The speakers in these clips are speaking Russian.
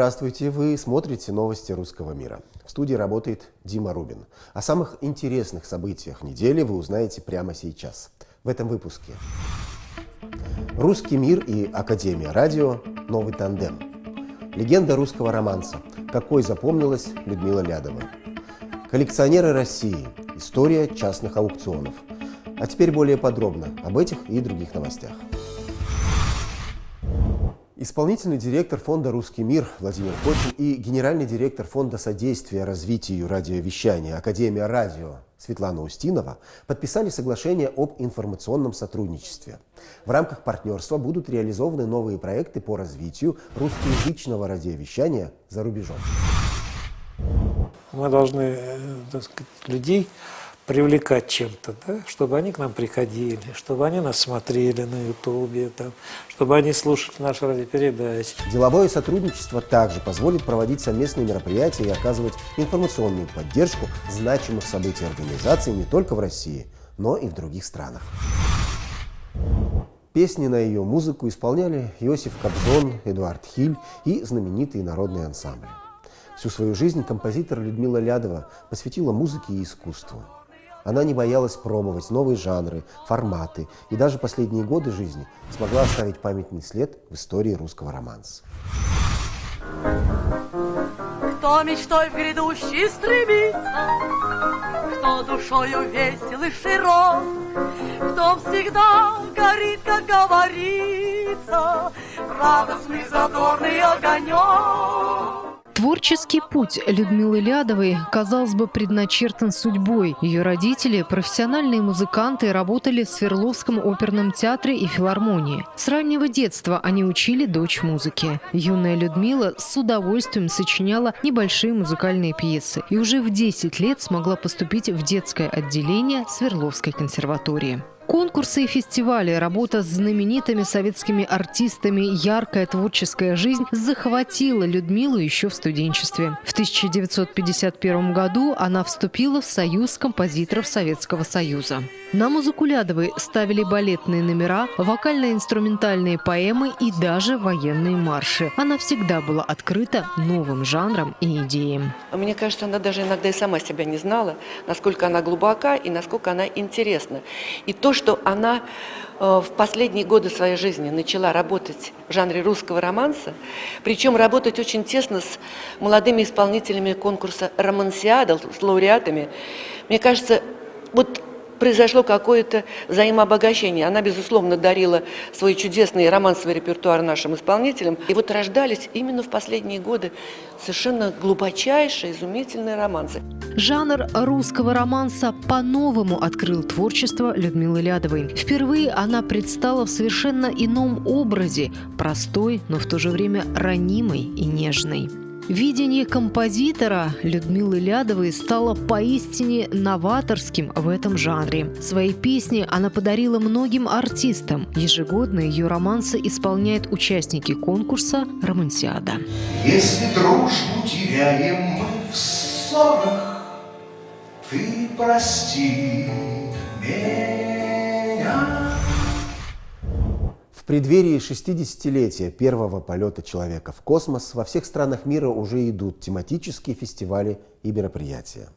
Здравствуйте! Вы смотрите новости русского мира. В студии работает Дима Рубин. О самых интересных событиях недели вы узнаете прямо сейчас. В этом выпуске. Русский мир и Академия радио – новый тандем. Легенда русского романса. Какой запомнилась Людмила Лядова. Коллекционеры России. История частных аукционов. А теперь более подробно об этих и других новостях. Исполнительный директор фонда «Русский мир» Владимир Кочин и генеральный директор фонда содействия развитию радиовещания Академия радио Светлана Устинова подписали соглашение об информационном сотрудничестве. В рамках партнерства будут реализованы новые проекты по развитию русскоязычного радиовещания за рубежом. Мы должны э, так сказать, людей привлекать чем-то, да? чтобы они к нам приходили, чтобы они нас смотрели на Ютубе, там, чтобы они слушали наши радиопередачи. Деловое сотрудничество также позволит проводить совместные мероприятия и оказывать информационную поддержку значимых событий организации не только в России, но и в других странах. Песни на ее музыку исполняли Иосиф Кобзон, Эдуард Хиль и знаменитые народные ансамбли. Всю свою жизнь композитор Людмила Лядова посвятила музыке и искусству. Она не боялась пробовать новые жанры, форматы и даже последние годы жизни смогла оставить памятный след в истории русского романса. Кто мечтой в грядущий стремится, Кто душою весел и широк, Кто всегда горит, как говорится, Радостный задорный огонек. Творческий путь Людмилы Лядовой, казалось бы, предначертан судьбой. Ее родители, профессиональные музыканты, работали в Свердловском оперном театре и филармонии. С раннего детства они учили дочь музыки. Юная Людмила с удовольствием сочиняла небольшие музыкальные пьесы и уже в 10 лет смогла поступить в детское отделение Свердловской консерватории. Конкурсы и фестивали, работа с знаменитыми советскими артистами, яркая творческая жизнь захватила Людмилу еще в студенчестве. В 1951 году она вступила в Союз композиторов Советского Союза. На музыку Лядовой ставили балетные номера, вокально-инструментальные поэмы и даже военные марши. Она всегда была открыта новым жанрам и идеям. Мне кажется, она даже иногда и сама себя не знала, насколько она глубока и насколько она интересна. И то, что она э, в последние годы своей жизни начала работать в жанре русского романса, причем работать очень тесно с молодыми исполнителями конкурса «Романсиада», с лауреатами. Мне кажется, вот произошло какое-то взаимообогащение. Она, безусловно, дарила свой чудесный романсовый репертуар нашим исполнителям. И вот рождались именно в последние годы совершенно глубочайшие, изумительные романсы. Жанр русского романса по-новому открыл творчество Людмилы Лядовой. Впервые она предстала в совершенно ином образе, простой, но в то же время ранимой и нежной. Видение композитора Людмилы Лядовой стало поистине новаторским в этом жанре. Свои песни она подарила многим артистам. Ежегодно ее романсы исполняют участники конкурса «Романсиада». Если дружбу теряем мы в ссорах, Ты прости преддверии 60-летия первого полета человека в космос во всех странах мира уже идут тематические фестивали и мероприятия.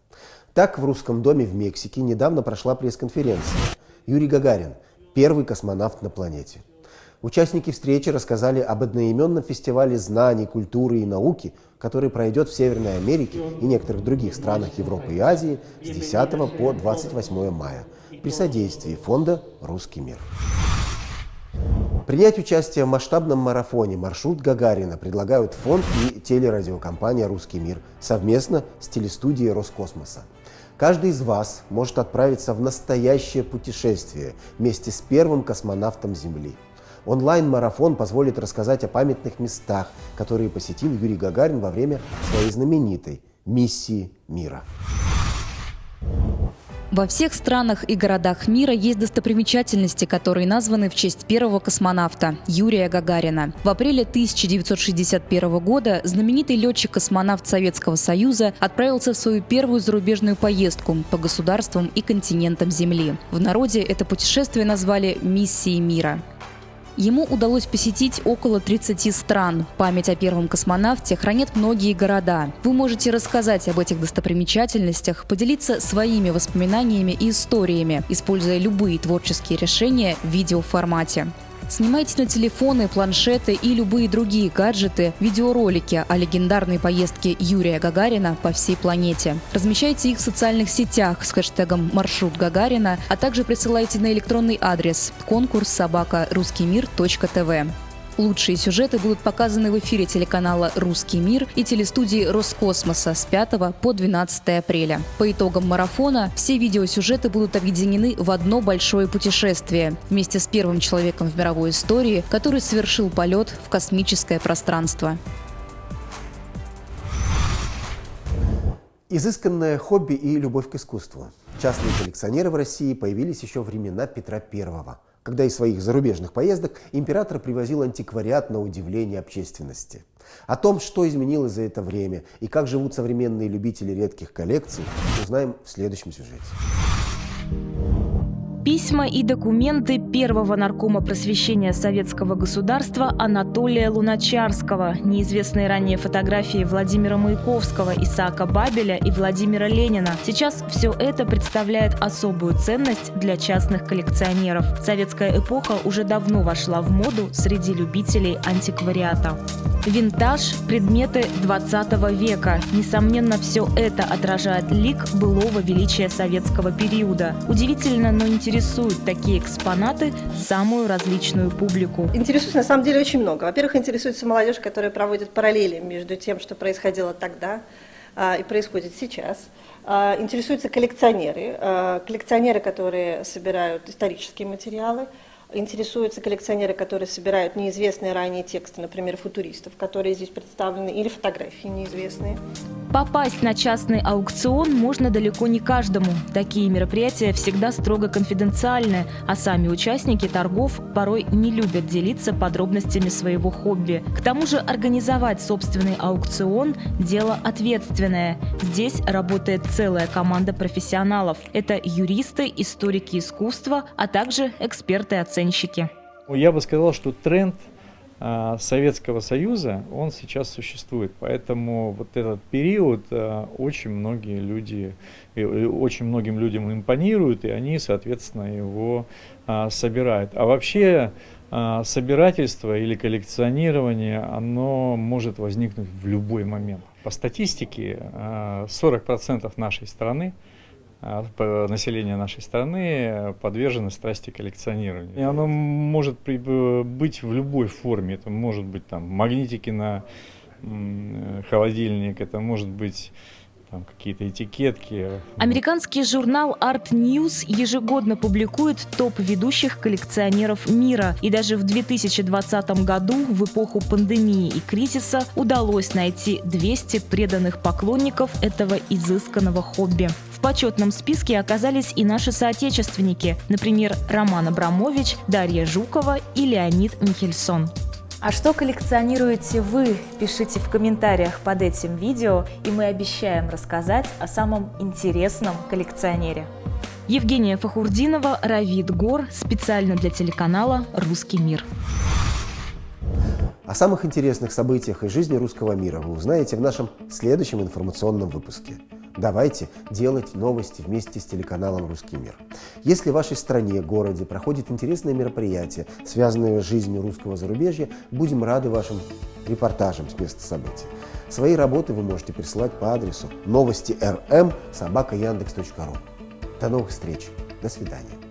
Так, в Русском доме в Мексике недавно прошла пресс-конференция. Юрий Гагарин – первый космонавт на планете. Участники встречи рассказали об одноименном фестивале знаний, культуры и науки, который пройдет в Северной Америке и некоторых других странах Европы и Азии с 10 по 28 мая при содействии фонда «Русский мир». Принять участие в масштабном марафоне «Маршрут Гагарина» предлагают фонд и телерадиокомпания «Русский мир» совместно с телестудией Роскосмоса. Каждый из вас может отправиться в настоящее путешествие вместе с первым космонавтом Земли. Онлайн-марафон позволит рассказать о памятных местах, которые посетил Юрий Гагарин во время своей знаменитой миссии мира. Во всех странах и городах мира есть достопримечательности, которые названы в честь первого космонавта Юрия Гагарина. В апреле 1961 года знаменитый летчик-космонавт Советского Союза отправился в свою первую зарубежную поездку по государствам и континентам Земли. В народе это путешествие назвали «Миссией мира». Ему удалось посетить около 30 стран. Память о первом космонавте хранят многие города. Вы можете рассказать об этих достопримечательностях, поделиться своими воспоминаниями и историями, используя любые творческие решения в видеоформате. Снимайте на телефоны, планшеты и любые другие гаджеты видеоролики о легендарной поездке Юрия Гагарина по всей планете. Размещайте их в социальных сетях с хэштегом «Маршрут Гагарина», а также присылайте на электронный адрес конкурс собака русский .тв. Лучшие сюжеты будут показаны в эфире телеканала «Русский мир» и телестудии Роскосмоса с 5 по 12 апреля. По итогам марафона все видеосюжеты будут объединены в одно большое путешествие вместе с первым человеком в мировой истории, который совершил полет в космическое пространство. Изысканное хобби и любовь к искусству. Частные коллекционеры в России появились еще времена Петра Первого – когда из своих зарубежных поездок император привозил антиквариат на удивление общественности. О том, что изменилось за это время и как живут современные любители редких коллекций, узнаем в следующем сюжете. Письма и документы первого наркома просвещения советского государства Анатолия Луначарского, неизвестные ранее фотографии Владимира Маяковского, Исаака Бабеля и Владимира Ленина. Сейчас все это представляет особую ценность для частных коллекционеров. Советская эпоха уже давно вошла в моду среди любителей антиквариата. Винтаж – предметы 20 века. Несомненно, все это отражает лик былого величия советского периода. Удивительно, но интересуют такие экспонаты самую различную публику. Интересует на самом деле очень много. Во-первых, интересуется молодежь, которая проводит параллели между тем, что происходило тогда а, и происходит сейчас. А, интересуются коллекционеры, а, коллекционеры, которые собирают исторические материалы, интересуются коллекционеры, которые собирают неизвестные ранее тексты, например, футуристов, которые здесь представлены, или фотографии неизвестные. Попасть на частный аукцион можно далеко не каждому. Такие мероприятия всегда строго конфиденциальны, а сами участники торгов порой не любят делиться подробностями своего хобби. К тому же организовать собственный аукцион – дело ответственное. Здесь работает целая команда профессионалов. Это юристы, историки искусства, а также эксперты-оценщики. Я бы сказал, что тренд – Советского Союза, он сейчас существует. Поэтому вот этот период а, очень многие люди, очень многим людям импонирует, и они, соответственно, его а, собирают. А вообще собирательство или коллекционирование, оно может возникнуть в любой момент. По статистике, 40% нашей страны а, население нашей страны подвержено страсти коллекционирования. И оно может быть в любой форме. Это может быть там магнитики на холодильник, это может быть какие-то этикетки. Американский журнал Art News ежегодно публикует топ ведущих коллекционеров мира. И даже в 2020 году, в эпоху пандемии и кризиса, удалось найти 200 преданных поклонников этого изысканного хобби почетном списке оказались и наши соотечественники, например, Роман Абрамович, Дарья Жукова и Леонид Михельсон. А что коллекционируете вы? Пишите в комментариях под этим видео, и мы обещаем рассказать о самом интересном коллекционере. Евгения Фахурдинова, Равид Гор, специально для телеканала «Русский мир». О самых интересных событиях из жизни русского мира вы узнаете в нашем следующем информационном выпуске. Давайте делать новости вместе с телеканалом «Русский мир». Если в вашей стране, городе проходит интересное мероприятие, связанное с жизнью русского зарубежья, будем рады вашим репортажам с места событий. Свои работы вы можете присылать по адресу новости рм собака Яндекс.ру. До новых встреч. До свидания.